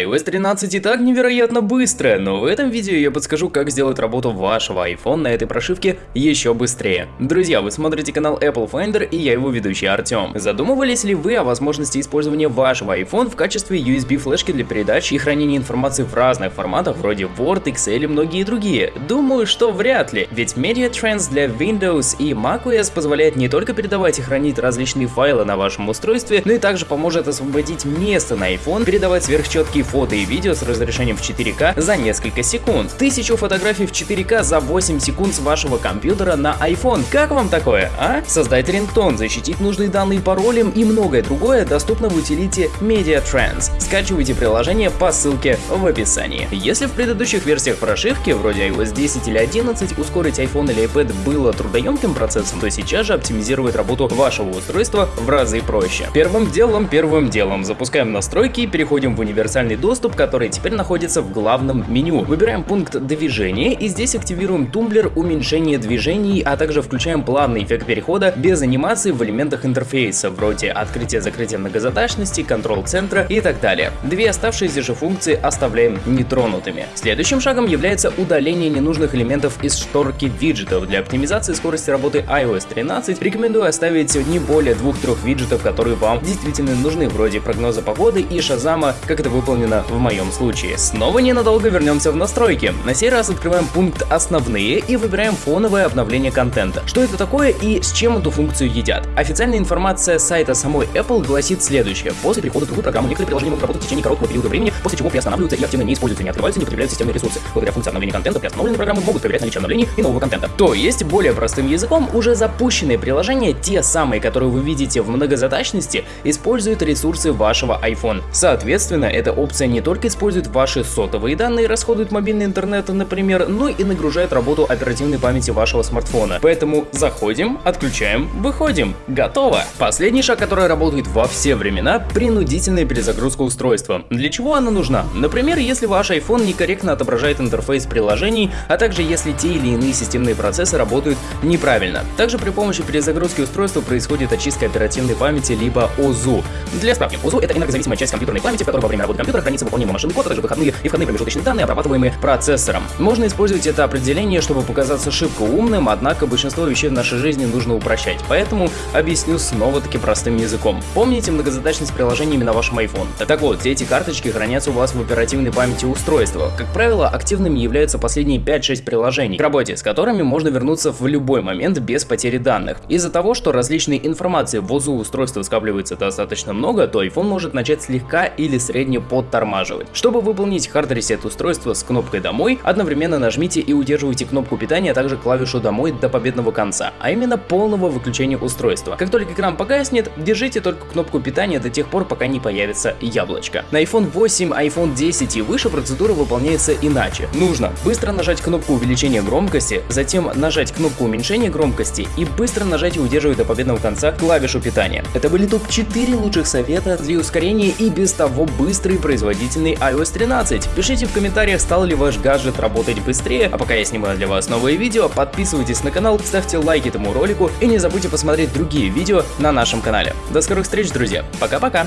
iOS 13 и так невероятно быстрая, но в этом видео я подскажу, как сделать работу вашего iPhone на этой прошивке еще быстрее. Друзья, вы смотрите канал Apple Finder и я его ведущий Артем. Задумывались ли вы о возможности использования вашего iPhone в качестве USB флешки для передачи и хранения информации в разных форматах, вроде Word, Excel и многие другие? Думаю, что вряд ли, ведь Media Trends для Windows и macOS позволяет не только передавать и хранить различные файлы на вашем устройстве, но и также поможет освободить место на iPhone, передавать сверхчеткие фото и видео с разрешением в 4К за несколько секунд. Тысячу фотографий в 4К за 8 секунд с вашего компьютера на iPhone. Как вам такое, а? Создать рингтон, защитить нужные данные паролем и многое другое доступно в утилите Media Trends. Скачивайте приложение по ссылке в описании. Если в предыдущих версиях прошивки, вроде iOS 10 или 11, ускорить iPhone или iPad было трудоемким процессом, то сейчас же оптимизировать работу вашего устройства в разы проще. Первым делом, первым делом запускаем настройки и переходим в универсальный универсальный доступ, который теперь находится в главном меню. Выбираем пункт движения и здесь активируем тумблер уменьшения движений, а также включаем плавный эффект перехода без анимации в элементах интерфейса, вроде открытия-закрытия многозадачности, контрол-центра и так далее. Две оставшиеся же функции оставляем нетронутыми. Следующим шагом является удаление ненужных элементов из шторки виджетов. Для оптимизации скорости работы iOS 13 рекомендую оставить не более двух-трех виджетов, которые вам действительно нужны, вроде прогноза погоды и шазама, как это выполнено выполнено в моем случае. Снова ненадолго вернемся в настройки. На сей раз открываем пункт «Основные» и выбираем фоновое обновление контента. Что это такое и с чем эту функцию едят? Официальная информация сайта самой Apple гласит следующее. После перехода в другую программу некоторые приложения могут работать в течение короткого периода времени, после чего приостанавливаются и активно не используются, не открываются, не потребляют системные ресурсы. Благодаря функции обновления контента приостановленные программы могут проверять наличие обновлений и нового контента. То есть, более простым языком, уже запущенные приложения, те самые, которые вы видите в многозадачности, используют ресурсы вашего iPhone. Соответственно, эта опция не только использует ваши сотовые данные, расходует мобильный интернет, например, но и нагружает работу оперативной памяти вашего смартфона. Поэтому заходим, отключаем, выходим. Готово! Последний шаг, который работает во все времена – принудительная перезагрузка устройства. Для чего она нужна? Например, если ваш iPhone некорректно отображает интерфейс приложений, а также если те или иные системные процессы работают неправильно. Также при помощи перезагрузки устройства происходит очистка оперативной памяти либо ОЗУ. Для справки, ОЗУ – это энергозависимая часть компьютерной памяти, в которой во время работы компьютера хранится выполнимый машинный код, а также выходные и входные промежуточные данные, обрабатываемые процессором. Можно использовать это определение, чтобы показаться шибко умным, однако большинство вещей в нашей жизни нужно упрощать, поэтому объясню снова-таки простым языком. Помните многозадачность приложениями на вашем iPhone? Так вот, все эти карточки хранятся у вас в оперативной памяти устройства. Как правило, активными являются последние 5-6 приложений, к работе с которыми можно вернуться в любой момент без потери данных. Из-за того, что различной информации в ОЗУ устройства скапливается достаточно много, то iPhone может начать слегка или средне под подтормаживать. Чтобы выполнить hard reset устройства с кнопкой «Домой», одновременно нажмите и удерживайте кнопку питания, а также клавишу «Домой» до победного конца, а именно полного выключения устройства. Как только экран погаснет, держите только кнопку питания до тех пор, пока не появится яблочко. На iPhone 8, iPhone 10 и выше процедура выполняется иначе. Нужно быстро нажать кнопку увеличения громкости, затем нажать кнопку уменьшения громкости и быстро нажать и удерживать до победного конца клавишу питания. Это были топ-4 лучших совета для ускорения и без того быстрой производительный iOS 13. Пишите в комментариях, стал ли ваш гаджет работать быстрее, а пока я снимаю для вас новые видео, подписывайтесь на канал, ставьте лайк этому ролику и не забудьте посмотреть другие видео на нашем канале. До скорых встреч, друзья, пока-пока!